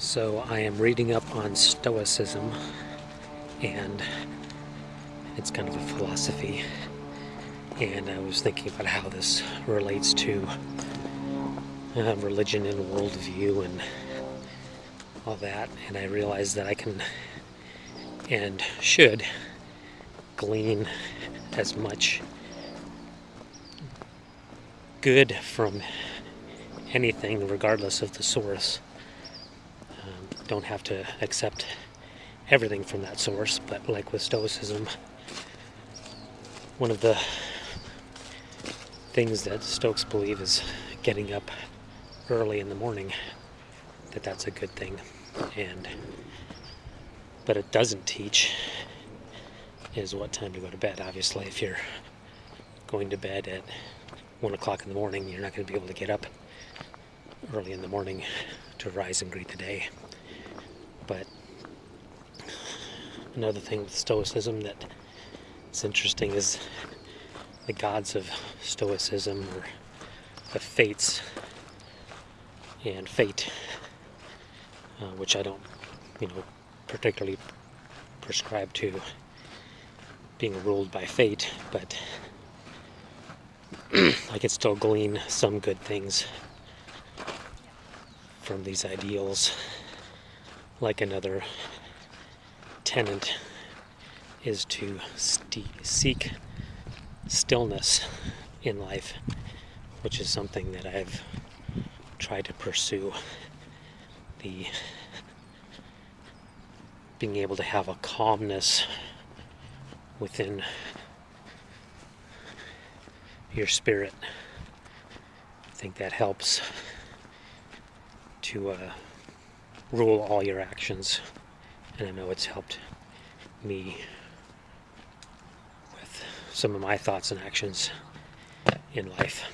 So I am reading up on Stoicism, and it's kind of a philosophy. And I was thinking about how this relates to uh, religion and worldview and all that. And I realized that I can and should glean as much good from anything, regardless of the source. Don't have to accept everything from that source, but like with Stoicism, one of the things that Stoics believe is getting up early in the morning, that that's a good thing. And but it doesn't teach is what time to go to bed. Obviously, if you're going to bed at one o'clock in the morning, you're not going to be able to get up early in the morning to rise and greet the day. But another thing with Stoicism that is interesting is the gods of Stoicism or the fates and fate, uh, which I don't, you know, particularly prescribe to being ruled by fate, but I can still glean some good things from these ideals. Like another tenant is to seek stillness in life, which is something that I've tried to pursue. The being able to have a calmness within your spirit. I think that helps to uh, rule all your actions, and I know it's helped me with some of my thoughts and actions in life.